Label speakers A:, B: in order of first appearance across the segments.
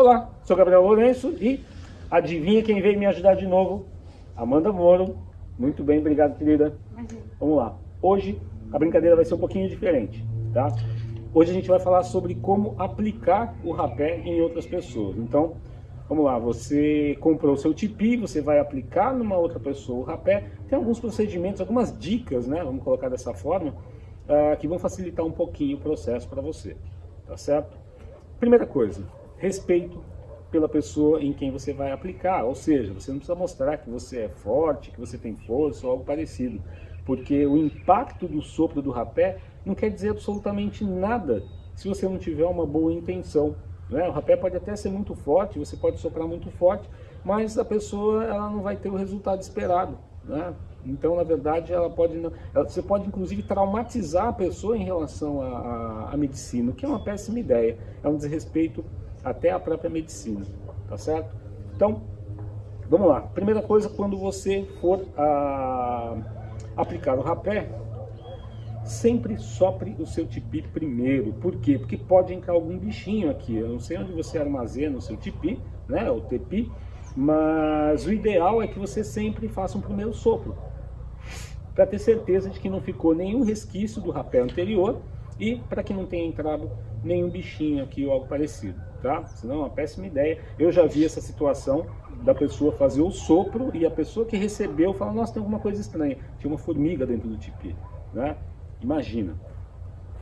A: Olá, sou Gabriel Lourenço e adivinha quem veio me ajudar de novo? Amanda Moro. Muito bem, obrigado querida. Imagina. Vamos lá. Hoje a brincadeira vai ser um pouquinho diferente, tá? Hoje a gente vai falar sobre como aplicar o rapé em outras pessoas. Então, vamos lá, você comprou o seu tipi, você vai aplicar numa outra pessoa o rapé. Tem alguns procedimentos, algumas dicas, né? Vamos colocar dessa forma, uh, que vão facilitar um pouquinho o processo para você, tá certo? Primeira coisa, respeito pela pessoa em quem você vai aplicar, ou seja, você não precisa mostrar que você é forte, que você tem força ou algo parecido, porque o impacto do sopro do rapé não quer dizer absolutamente nada se você não tiver uma boa intenção. Né? O rapé pode até ser muito forte, você pode soprar muito forte, mas a pessoa ela não vai ter o resultado esperado. Né? Então, na verdade, ela pode ela, você pode inclusive traumatizar a pessoa em relação à medicina, o que é uma péssima ideia, é um desrespeito até à própria medicina, tá certo? Então, vamos lá. Primeira coisa, quando você for a, ah, aplicar o rapé, sempre sopre o seu tipi primeiro. Por quê? Porque pode entrar algum bichinho aqui. Eu não sei onde você armazena o seu tipi, né, o tepi, mas o ideal é que você sempre faça um primeiro sopro, para ter certeza de que não ficou nenhum resquício do rapé anterior e para que não tenha entrado nenhum bichinho aqui ou algo parecido, tá? Senão é uma péssima ideia. Eu já vi essa situação da pessoa fazer o sopro e a pessoa que recebeu fala, nossa, tem alguma coisa estranha. Tinha uma formiga dentro do tipi, né? Imagina.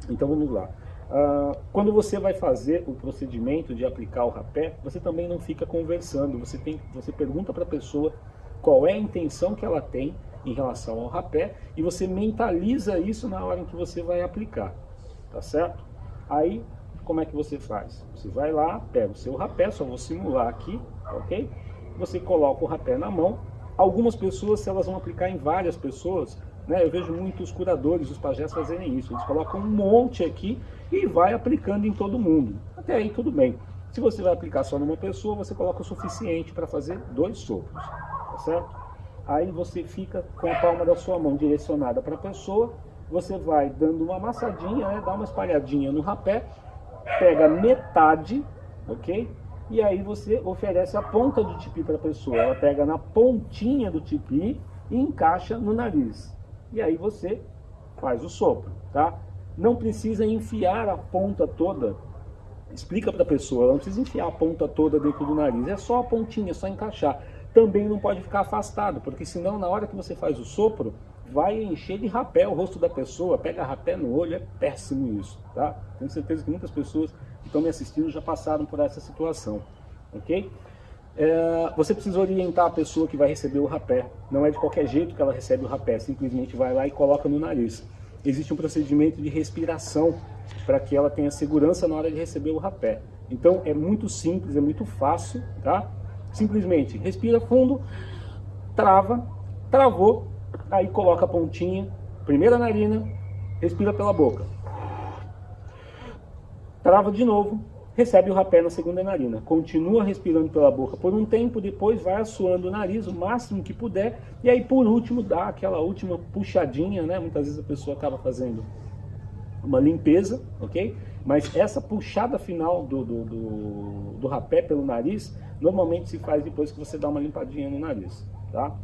A: Então vamos lá. Uh, quando você vai fazer o procedimento de aplicar o rapé, você também não fica conversando, você, tem, você pergunta para a pessoa qual é a intenção que ela tem em relação ao rapé e você mentaliza isso na hora em que você vai aplicar, tá certo? Aí, como é que você faz? Você vai lá, pega o seu rapé, só vou simular aqui, ok? Você coloca o rapé na mão. Algumas pessoas, se elas vão aplicar em várias pessoas, né, eu vejo muitos curadores, os pajés fazerem isso. Eles colocam um monte aqui e vai aplicando em todo mundo. Até aí tudo bem. Se você vai aplicar só numa pessoa, você coloca o suficiente para fazer dois sopros, tá certo? Aí você fica com a palma da sua mão direcionada para a pessoa, você vai dando uma amassadinha, né, dá uma espalhadinha no rapé, pega metade, ok? E aí você oferece a ponta do tipi para a pessoa. Ela pega na pontinha do tipi e encaixa no nariz. E aí você faz o sopro, tá? Não precisa enfiar a ponta toda. Explica para a pessoa, ela não precisa enfiar a ponta toda dentro do nariz. É só a pontinha, é só encaixar. Também não pode ficar afastado, porque senão na hora que você faz o sopro, vai encher de rapé o rosto da pessoa, pega rapé no olho, é péssimo isso, tá? Tenho certeza que muitas pessoas que estão me assistindo já passaram por essa situação, ok? É, você precisa orientar a pessoa que vai receber o rapé, não é de qualquer jeito que ela recebe o rapé, simplesmente vai lá e coloca no nariz. Existe um procedimento de respiração para que ela tenha segurança na hora de receber o rapé. Então é muito simples, é muito fácil, tá? Simplesmente respira fundo, trava, travou, Aí coloca a pontinha, primeira narina, respira pela boca. Trava de novo, recebe o rapé na segunda narina. Continua respirando pela boca por um tempo, depois vai assoando o nariz o máximo que puder. E aí por último dá aquela última puxadinha, né? Muitas vezes a pessoa acaba fazendo uma limpeza, ok? Mas essa puxada final do, do, do, do rapé pelo nariz, normalmente se faz depois que você dá uma limpadinha no nariz, tá?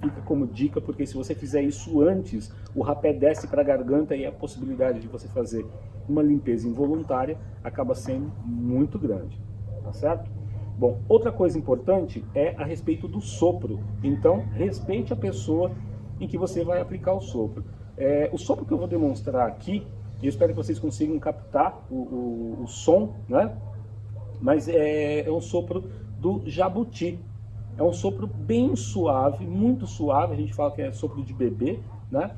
A: Fica como dica, porque se você fizer isso antes, o rapé desce para a garganta e a possibilidade de você fazer uma limpeza involuntária acaba sendo muito grande, tá certo? Bom, outra coisa importante é a respeito do sopro. Então, respeite a pessoa em que você vai aplicar o sopro. É, o sopro que eu vou demonstrar aqui, eu espero que vocês consigam captar o, o, o som, né? Mas é, é um sopro do jabuti, é um sopro bem suave, muito suave, a gente fala que é sopro de bebê, né?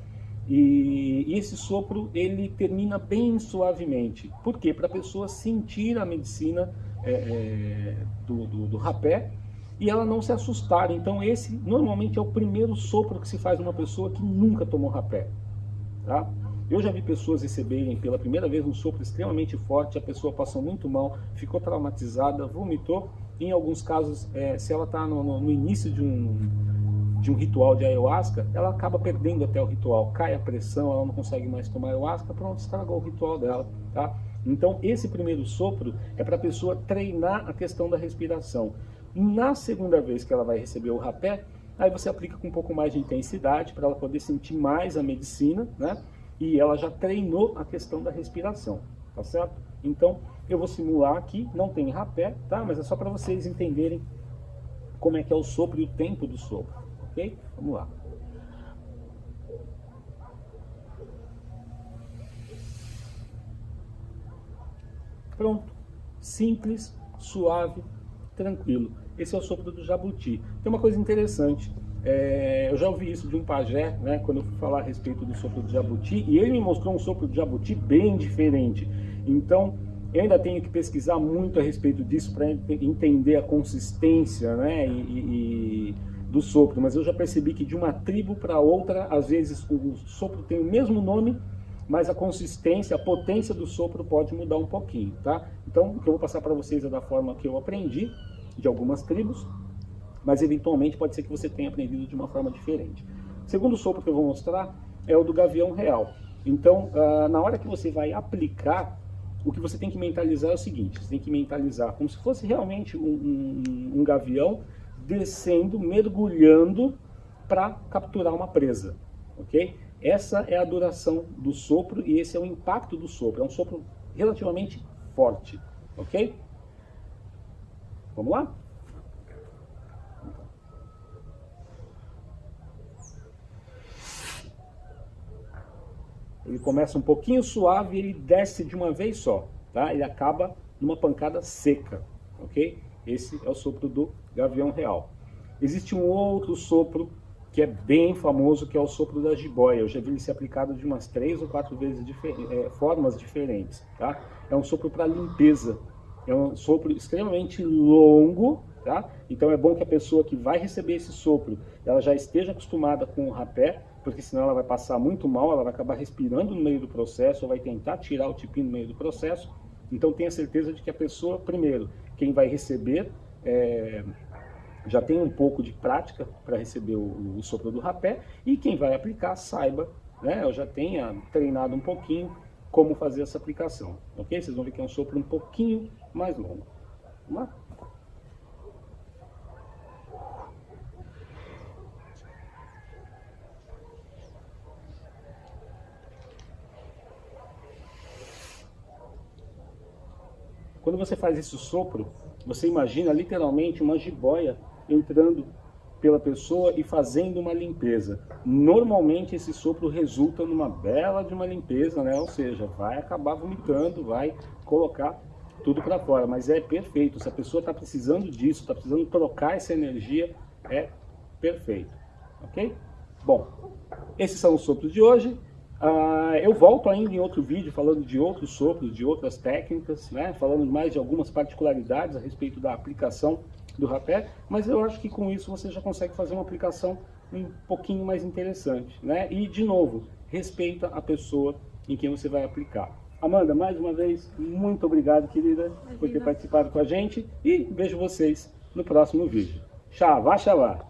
A: E, e esse sopro, ele termina bem suavemente. Por quê? Para a pessoa sentir a medicina é, é, do, do, do rapé e ela não se assustar. Então esse, normalmente, é o primeiro sopro que se faz numa pessoa que nunca tomou rapé, tá? Eu já vi pessoas receberem pela primeira vez um sopro extremamente forte, a pessoa passou muito mal, ficou traumatizada, vomitou. Em alguns casos, é, se ela está no, no, início de um, de um ritual de ayahuasca, ela acaba perdendo até o ritual, cai a pressão, ela não consegue mais tomar ayahuasca, pronto, estragou o ritual dela. Tá? Então, esse primeiro sopro é para a pessoa treinar a questão da respiração. Na segunda vez que ela vai receber o rapé, aí você aplica com um pouco mais de intensidade para ela poder sentir mais a medicina, né? E ela já treinou a questão da respiração, tá certo? Então, eu vou simular aqui, não tem rapé, tá? Mas é só para vocês entenderem como é que é o sopro e o tempo do sopro, ok? Vamos lá. Pronto. Simples, suave, tranquilo. Esse é o sopro do jabuti. Tem uma coisa interessante. É, eu já ouvi isso de um pajé, né, quando eu fui falar a respeito do sopro do jabuti, e ele me mostrou um sopro do jabuti bem diferente. Então, eu ainda tenho que pesquisar muito a respeito disso para entender a consistência né, e, e, do sopro, mas eu já percebi que de uma tribo para outra, às vezes o sopro tem o mesmo nome, mas a consistência, a potência do sopro pode mudar um pouquinho, tá? Então, o que eu vou passar para vocês é da forma que eu aprendi, de algumas tribos, mas eventualmente pode ser que você tenha aprendido de uma forma diferente. O segundo sopro que eu vou mostrar é o do gavião real. Então, uh, na hora que você vai aplicar, o que você tem que mentalizar é o seguinte, você tem que mentalizar como se fosse realmente um, um, um gavião descendo, mergulhando para capturar uma presa, ok? Essa é a duração do sopro e esse é o impacto do sopro. É um sopro relativamente forte, ok? Vamos lá? Ele começa um pouquinho suave e ele desce de uma vez só, tá? Ele acaba numa pancada seca, ok? Esse é o sopro do gavião real. Existe um outro sopro que é bem famoso, que é o sopro da jiboia. Eu já vi ele ser aplicado de umas três ou quatro vezes difer é, formas diferentes. Tá? É um sopro para limpeza. É um sopro extremamente longo, tá? Então é bom que a pessoa que vai receber esse sopro, ela já esteja acostumada com o rapé, porque senão ela vai passar muito mal, ela vai acabar respirando no meio do processo, ou vai tentar tirar o tipinho no meio do processo. Então tenha certeza de que a pessoa, primeiro, quem vai receber é, já tem um pouco de prática para receber o, o, sopro do rapé e quem vai aplicar saiba, né, eu já tenha treinado um pouquinho como fazer essa aplicação, ok? Vocês vão ver que é um sopro um pouquinho mais longo. Vamos lá? Quando você faz esse sopro, você imagina literalmente uma jiboia entrando pela pessoa e fazendo uma limpeza. Normalmente esse sopro resulta numa bela de uma limpeza, né? Ou seja, vai acabar vomitando, vai colocar tudo para fora, mas é perfeito. Se a pessoa está precisando disso, está precisando trocar essa energia, é perfeito, ok? Bom, esses são os sopros de hoje. Uh, eu volto ainda em outro vídeo falando de outros sopros, de outras técnicas, né? falando mais de algumas particularidades a respeito da aplicação do rapé, mas eu acho que com isso você já consegue fazer uma aplicação um pouquinho mais interessante, né? E, de novo, respeita a pessoa em quem você vai aplicar. Amanda, mais uma vez, muito obrigado, querida, Imagina. por ter participado com a gente e vejo vocês no próximo vídeo. Xavá, xavá!